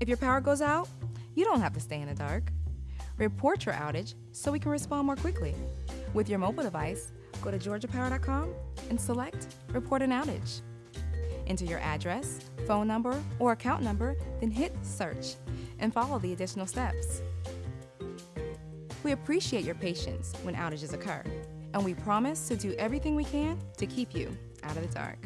If your power goes out, you don't have to stay in the dark. Report your outage so we can respond more quickly. With your mobile device, go to georgiapower.com and select Report an outage. Enter your address, phone number, or account number, then hit Search and follow the additional steps. We appreciate your patience when outages occur, and we promise to do everything we can to keep you out of the dark.